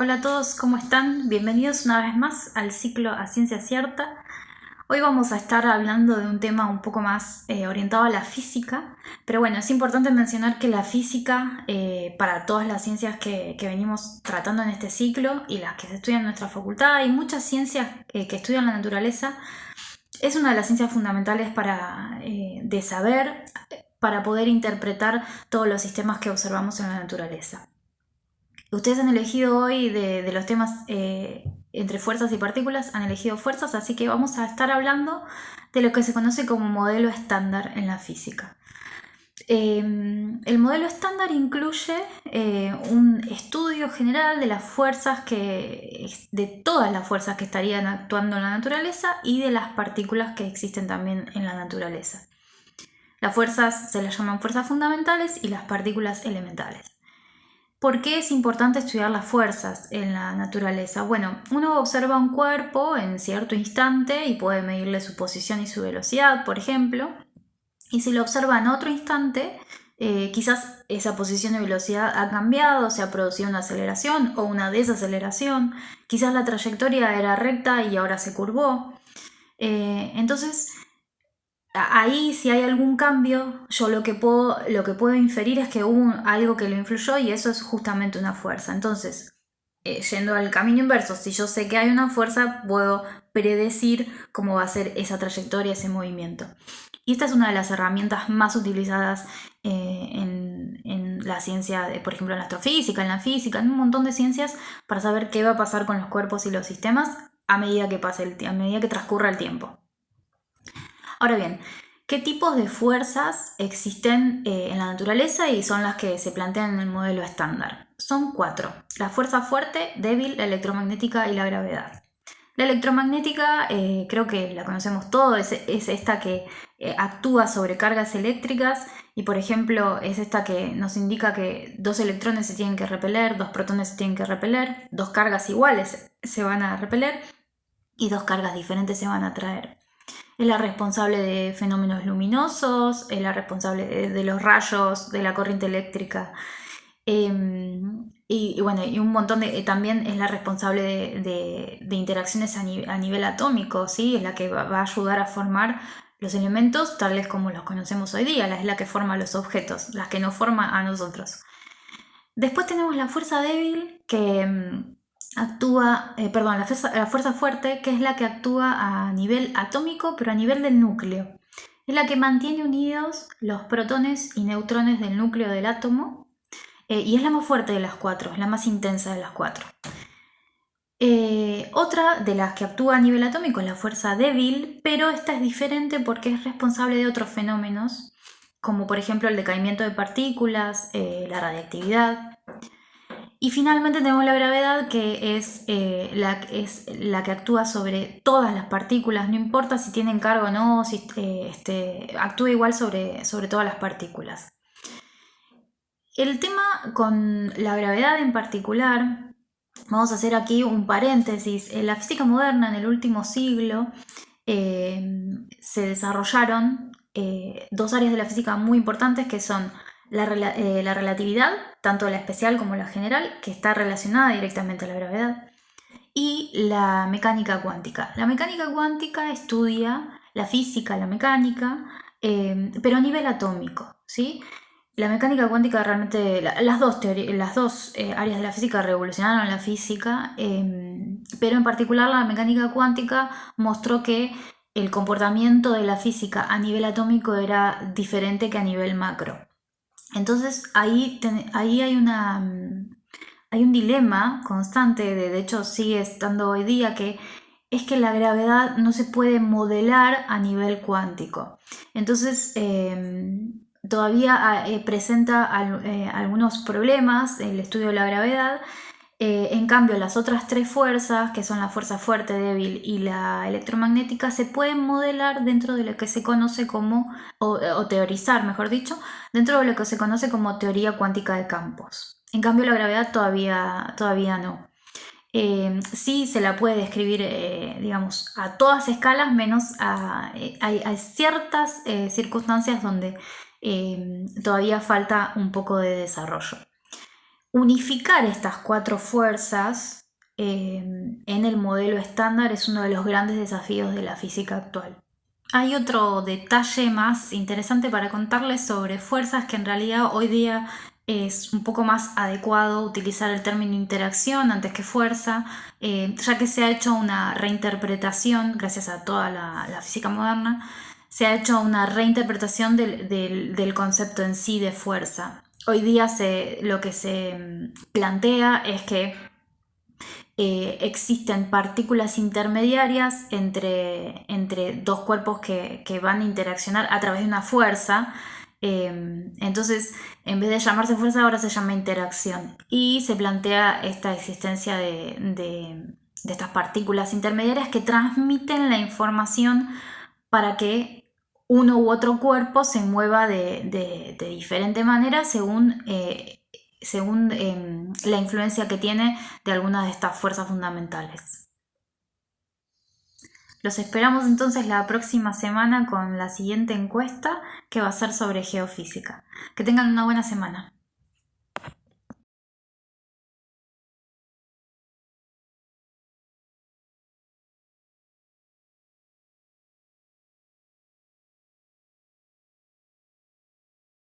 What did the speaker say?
Hola a todos, ¿cómo están? Bienvenidos una vez más al ciclo A Ciencia Cierta. Hoy vamos a estar hablando de un tema un poco más eh, orientado a la física, pero bueno, es importante mencionar que la física, eh, para todas las ciencias que, venimos tratando en este ciclo y las que se estudian en nuestra facultad y muchas ciencias eh, que estudian la naturaleza, es una de las ciencias fundamentales para, de saber, para poder interpretar todos los sistemas que observamos en la naturaleza. Ustedes han elegido hoy de, los temas eh, entre fuerzas y partículas, han elegido fuerzas, así que vamos a estar hablando de lo que se conoce como modelo estándar en la física. Em, el modelo estándar incluye eh, un estudio general de las fuerzas que, de todas las fuerzas que estarían actuando en la naturaleza y de las partículas que existen también en la naturaleza. Las fuerzas se las llaman fuerzas fundamentales y las partículas elementales. ¿Por qué es importante estudiar las fuerzas en la naturaleza? Bueno, uno observa un cuerpo en cierto instante y puede medirle su posición y su velocidad, por ejemplo, y si lo observa en otro instante, eh, quizás esa posición y velocidad ha cambiado, se ha producido una aceleración o una desaceleración, quizás la trayectoria era recta y ahora se curvó. Eh, entonces, ahí si hay algún cambio, yo lo que puedo, lo que puedo inferir es que hubo algo que lo influyó y eso es justamente una fuerza. Entonces, eh, yendo al camino inverso, si yo sé que hay una fuerza, puedo predecir cómo va a ser esa trayectoria, ese movimiento. Y esta es una de las herramientas más utilizadas eh, en, la ciencia, por ejemplo, en la astrofísica, en la física, en un montón de ciencias, para saber qué va a pasar con los cuerpos y los sistemas a medida que pase el, a medida que transcurra el tiempo. Ahora bien, ¿qué tipos de fuerzas existen eh, en la naturaleza y son las que se plantean en el modelo estándar? Son cuatro. La fuerza fuerte, débil, la electromagnética y la gravedad. La electromagnética eh, creo que la conocemos todos, es, esta que eh, actúa sobre cargas eléctricas y por ejemplo es esta que nos indica que dos electrones se tienen que repeler, dos protones se tienen que repeler, dos cargas iguales se van a repeler y dos cargas diferentes se van a atraer es la responsable de fenómenos luminosos, es la responsable de, los rayos, de la corriente eléctrica. Em, y, bueno, y un montón de, también es la responsable de, interacciones a, nivel atómico, ¿sí? es la que va, a ayudar a formar los elementos tales como los conocemos hoy día, es la que forma los objetos, la que nos forma a nosotros. Después tenemos la fuerza débil, que em, actúa, eh, perdón, la fuerza, fuerte, que es la que actúa a nivel atómico, pero a nivel del núcleo. Es la que mantiene unidos los protones y neutrones del núcleo del átomo eh, y es la más fuerte de las cuatro, la más intensa de las cuatro. Eh, otra de las que actúa a nivel atómico es la fuerza débil, pero esta es diferente porque es responsable de otros fenómenos, como por ejemplo el decaimiento de partículas, la radiactividad. Y finalmente tenemos la gravedad, que es, eh, la, es la que actúa sobre todas las partículas, no importa si tienen cargo o no, si, eh, este, actúa igual sobre, sobre todas las partículas. El tema con la gravedad en particular, vamos a hacer aquí un paréntesis, en la física moderna en el último siglo eh, se desarrollaron dos áreas de la física muy importantes que son eh, la, relatividad, tanto la especial como la general, que está relacionada directamente a la gravedad, y la mecánica cuántica. La mecánica cuántica estudia la física, la mecánica, eh, pero a nivel atómico. ¿sí? La mecánica cuántica realmente, las dos, las dos eh, áreas de la física revolucionaron la física, pero en particular la mecánica cuántica mostró que el comportamiento de la física a nivel atómico era diferente que a nivel macro. Entonces ahí, ahí hay, una, mm, hay un dilema constante, de, hecho sigue estando hoy día, que es que la gravedad no se puede modelar a nivel cuántico. Entonces em, todavía ah, eh, presenta eh, algunos problemas el estudio de la gravedad eh, en cambio, las otras tres fuerzas, que son la fuerza fuerte, débil y la electromagnética, se pueden modelar dentro de lo que se conoce como, o, teorizar, mejor dicho, dentro de lo que se conoce como teoría cuántica de campos. En cambio, la gravedad todavía, todavía no. Eh, sí se la puede describir, eh, digamos, a todas escalas, menos a, hay, ciertas circunstancias donde todavía falta un poco de desarrollo. Unificar estas cuatro fuerzas eh, en el modelo estándar es uno de los grandes desafíos de la física actual. Hay otro detalle más interesante para contarles sobre fuerzas que en realidad hoy día es un poco más adecuado utilizar el término interacción antes que fuerza, eh, ya que se ha hecho una reinterpretación, gracias a toda la, física moderna, se ha hecho una reinterpretación del, concepto en sí de fuerza. Hoy día lo que se mm, plantea es que eh, existen partículas intermediarias entre, entre dos cuerpos que, van a interaccionar a través de una fuerza. Em, entonces, en vez de llamarse fuerza, ahora se llama interacción. Y se plantea esta existencia de, estas partículas intermediarias que transmiten la información para que uno u otro cuerpo se mueva de, diferente manera según eh, según em, la influencia que tiene de algunas de estas fuerzas fundamentales. Los esperamos entonces la próxima semana con la siguiente encuesta que va a ser sobre geofísica. Que tengan una buena semana.